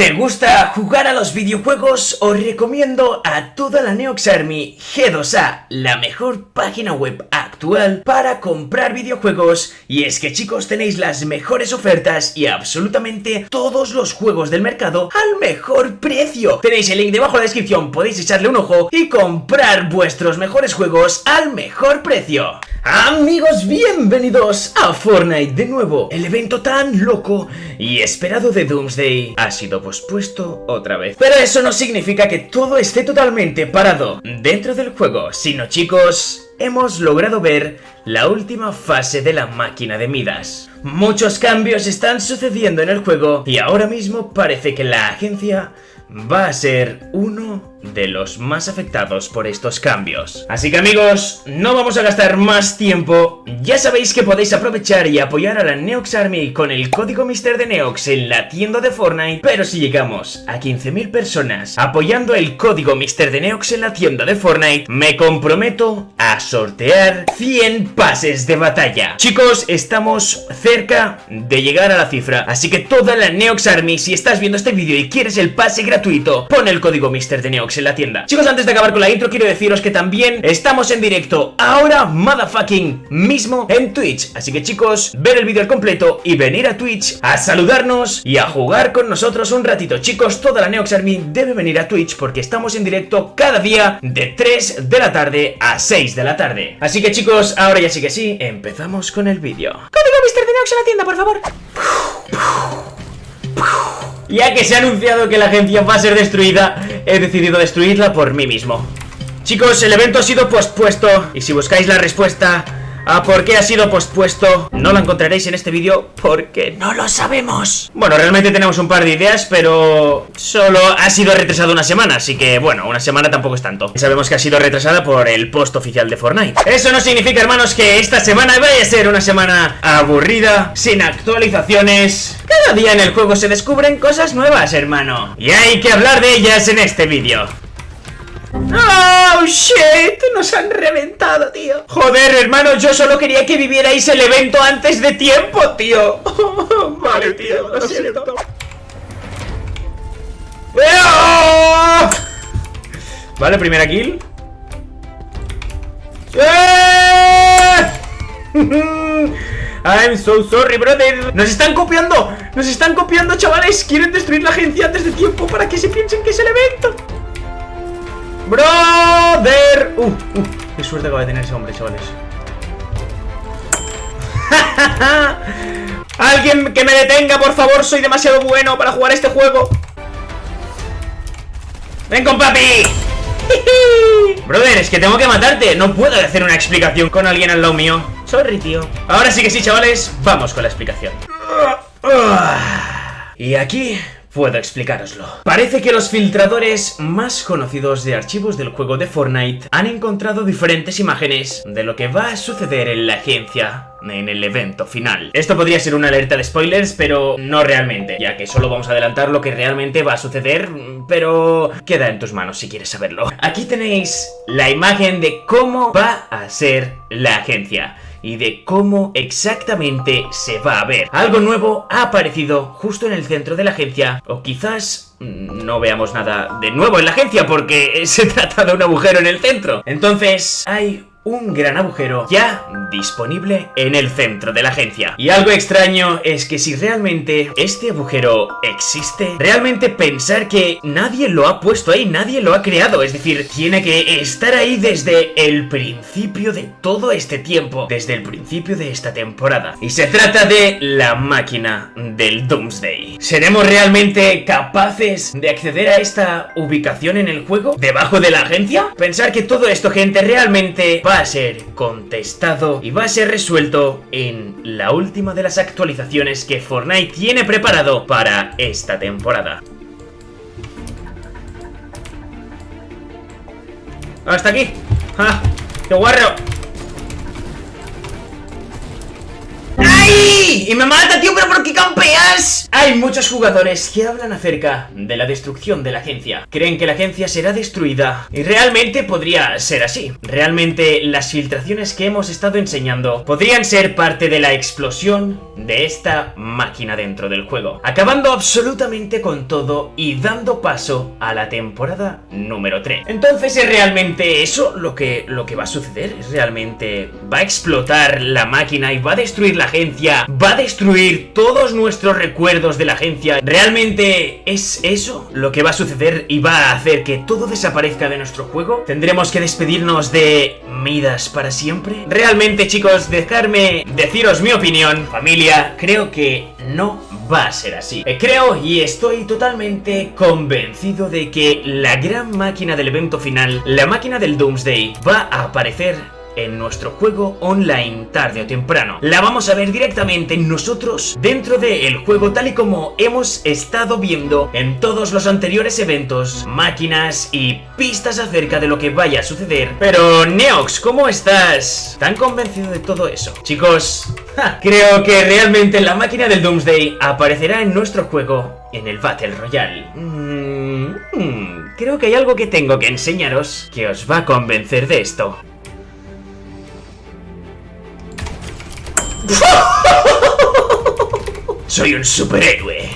¿Te gusta jugar a los videojuegos? Os recomiendo a toda la Neox Army G2A, la mejor página web actual para comprar videojuegos. Y es que chicos tenéis las mejores ofertas y absolutamente todos los juegos del mercado al mejor precio. Tenéis el link debajo de la descripción, podéis echarle un ojo y comprar vuestros mejores juegos al mejor precio. Amigos, bienvenidos a Fortnite de nuevo. El evento tan loco y esperado de Doomsday ha sido pospuesto otra vez. Pero eso no significa que todo esté totalmente parado dentro del juego, sino chicos, hemos logrado ver la última fase de la máquina de Midas. Muchos cambios están sucediendo en el juego y ahora mismo parece que la agencia va a ser uno de los más afectados por estos cambios. Así que amigos, no vamos a gastar más tiempo, ya sabéis que podéis aprovechar y apoyar a la Neox Army con el código Mister de Neox en la tienda de Fortnite, pero si llegamos a 15.000 personas apoyando el código Mister de Neox en la tienda de Fortnite, me comprometo a sortear 100 pases de batalla. Chicos, estamos cerca de llegar a la cifra, así que toda la Neox Army, si estás viendo este vídeo y quieres el pase gratuito, pon el código Mister de Neox en la tienda. Chicos, antes de acabar con la intro quiero deciros que también estamos en directo ahora, motherfucking, mismo en Twitch. Así que chicos, ver el vídeo al completo y venir a Twitch a saludarnos y a jugar con nosotros un ratito. Chicos, toda la Neox Army debe venir a Twitch porque estamos en directo cada día de 3 de la tarde a 6 de la tarde. Así que chicos, ahora ya sí que sí, empezamos con el vídeo. Código Mr. Neox en la tienda, por favor ya que se ha anunciado que la agencia va a ser destruida, he decidido destruirla por mí mismo. Chicos, el evento ha sido pospuesto y si buscáis la respuesta a por qué ha sido pospuesto, no la encontraréis en este vídeo porque no lo sabemos. Bueno, realmente tenemos un par de ideas, pero solo ha sido retrasado una semana, así que bueno, una semana tampoco es tanto. Sabemos que ha sido retrasada por el post oficial de Fortnite. Eso no significa, hermanos, que esta semana vaya a ser una semana aburrida, sin actualizaciones cada día en el juego se descubren cosas nuevas, hermano. Y hay que hablar de ellas en este vídeo. ¡Oh, shit! Nos han reventado, tío Joder, hermano, yo solo quería que vivierais el evento antes de tiempo, tío Vale, tío, lo siento ¡Oh! Vale, primera kill ¡Eh! I'm so sorry, brother. Nos están copiando, nos están copiando, chavales. Quieren destruir la agencia antes de tiempo Para que se piensen que es el evento. Brother. Uh, uh, qué suerte acaba de tener ese hombre, chavales. Alguien que me detenga, por favor. Soy demasiado bueno para jugar este juego. ¡Ven con papi! Brother, es que tengo que matarte. No puedo hacer una explicación con alguien al lado mío Sorry, tío. Ahora sí que sí, chavales, vamos con la explicación. Y aquí puedo explicároslo. Parece que los filtradores más conocidos de archivos del juego de Fortnite han encontrado diferentes imágenes de lo que va a suceder en la agencia en el evento final. Esto podría ser una alerta de spoilers, pero no realmente, ya que solo vamos a adelantar lo que realmente va a suceder, pero queda en tus manos si quieres saberlo. Aquí tenéis la imagen de cómo va a ser la agencia y de cómo exactamente se va a ver. Algo nuevo ha aparecido justo en el centro de la agencia, o quizás no veamos nada de nuevo en la agencia porque se trata de un agujero en el centro. Entonces, hay un gran agujero ya disponible en el centro de la agencia. Y algo extraño es que si realmente este agujero existe, realmente pensar que nadie lo ha puesto ahí, nadie lo ha creado, es decir, tiene que estar ahí desde el principio de todo este tiempo, desde el principio de esta temporada. Y se trata de la máquina del Doomsday. ¿Seremos realmente capaces de acceder a esta ubicación en el juego? ¿Debajo de la agencia? Pensar que todo esto, gente, realmente va a ser contestado y va a ser resuelto en la última de las actualizaciones que Fortnite tiene preparado para esta temporada. ¡Hasta aquí! ¡Ah! ¡Qué guarro! ¡Ay! ¡Y me mata, tío! ¿Pero por qué Hay muchos jugadores que hablan acerca de la destrucción de la agencia. Creen que la agencia será destruida. Y realmente podría ser así. Realmente las filtraciones que hemos estado enseñando podrían ser parte de la explosión de esta máquina dentro del juego. Acabando absolutamente con todo y dando paso a la temporada número 3. Entonces, ¿es realmente eso lo que, lo que va a suceder? ¿Es realmente va a explotar la máquina y va a destruir la agencia? ¿Va a destruir todos nuestros recuerdos de la agencia? ¿Realmente es eso lo que va a suceder y va a hacer que todo desaparezca de nuestro juego? ¿Tendremos que despedirnos de Midas para siempre? Realmente, chicos, dejarme deciros mi opinión. Familia, creo que no va a ser así. Eh, creo y estoy totalmente convencido de que la gran máquina del evento final, la máquina del Doomsday, va a aparecer en nuestro juego online tarde o temprano. La vamos a ver directamente nosotros dentro del juego tal y como hemos estado viendo en todos los anteriores eventos, máquinas y pistas acerca de lo que vaya a suceder. Pero Neox, ¿cómo estás? ¿Tan convencido de todo eso? Chicos, creo que realmente la máquina del Doomsday aparecerá en nuestro juego en el Battle Royale. Mm, mm, creo que hay algo que tengo que enseñaros que os va a convencer de esto. Soy un superhéroe.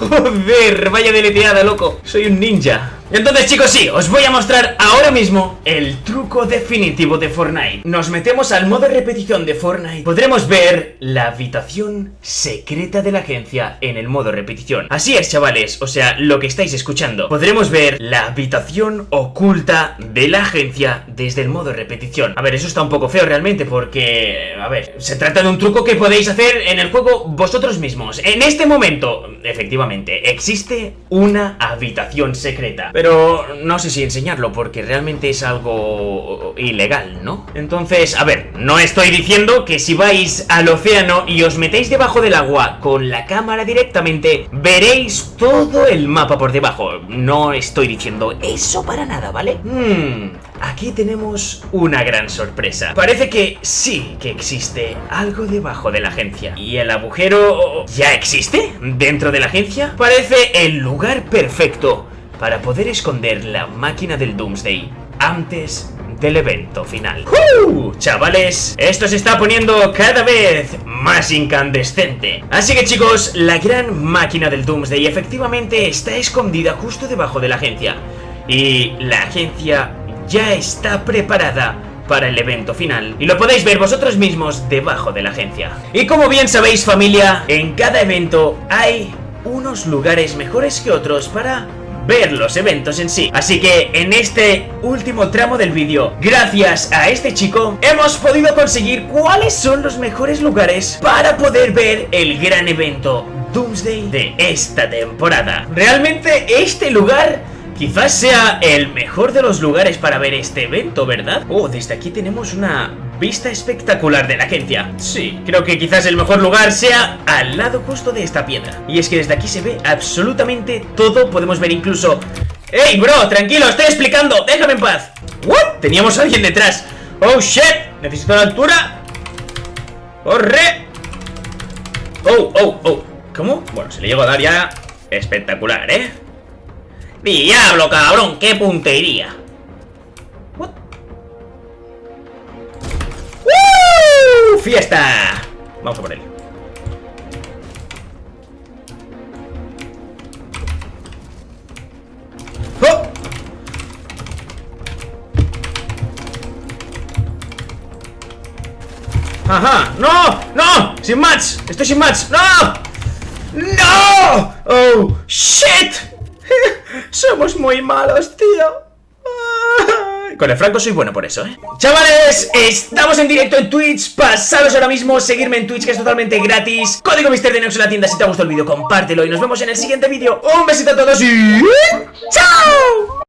Joder, vaya deleteada, loco. Soy un ninja. Entonces chicos sí, os voy a mostrar ahora mismo el truco definitivo de Fortnite. Nos metemos al modo repetición de Fortnite. Podremos ver la habitación secreta de la agencia en el modo repetición. Así es chavales, o sea, lo que estáis escuchando. Podremos ver la habitación oculta de la agencia desde el modo repetición. A ver, eso está un poco feo realmente porque... A ver, se trata de un truco que podéis hacer en el juego vosotros mismos. En este momento, efectivamente, existe una habitación secreta pero no sé si enseñarlo porque realmente es algo ilegal, ¿no? Entonces, a ver, no estoy diciendo que si vais al océano y os metéis debajo del agua con la cámara directamente, veréis todo el mapa por debajo. No estoy diciendo eso para nada, ¿vale? Hmm, aquí tenemos una gran sorpresa. Parece que sí que existe algo debajo de la agencia. ¿Y el agujero ya existe dentro de la agencia? Parece el lugar perfecto para poder esconder la máquina del Doomsday antes del evento final. ¡Uh! Chavales, esto se está poniendo cada vez más incandescente. Así que chicos, la gran máquina del Doomsday efectivamente está escondida justo debajo de la agencia. Y la agencia ya está preparada para el evento final y lo podéis ver vosotros mismos debajo de la agencia. Y como bien sabéis familia, en cada evento hay unos lugares mejores que otros para ver los eventos en sí. Así que en este último tramo del vídeo, gracias a este chico, hemos podido conseguir cuáles son los mejores lugares para poder ver el gran evento Doomsday de esta temporada. Realmente este lugar Quizás sea el mejor de los lugares para ver este evento, ¿verdad? Oh, desde aquí tenemos una vista espectacular de la agencia Sí, creo que quizás el mejor lugar sea al lado justo de esta piedra Y es que desde aquí se ve absolutamente todo Podemos ver incluso... ¡Ey, bro! Tranquilo, estoy explicando ¡Déjame en paz! ¿What? Teníamos a alguien detrás ¡Oh, shit! Necesito la altura ¡Corre! ¡Oh, oh, oh! ¿Cómo? Bueno, se le llego a dar ya espectacular, ¿eh? ¡Diablo, cabrón! ¡Qué puntería! ¡Fiesta! Vamos a por él. ¡Oh! ¡Ajá! ¡No! ¡No! ¡Sin match! ¡Estoy sin match! ¡No! ¡No! ¡Oh! ¡Shit! Somos muy malos, tío. Con el Franco soy bueno por eso, ¿eh? Chavales, estamos en directo en Twitch. Pasaros ahora mismo, seguirme en Twitch que es totalmente gratis. Código Mister de en la tienda. Si te ha gustado el vídeo, compártelo. Y nos vemos en el siguiente vídeo. Un besito a todos y... ¡Chao!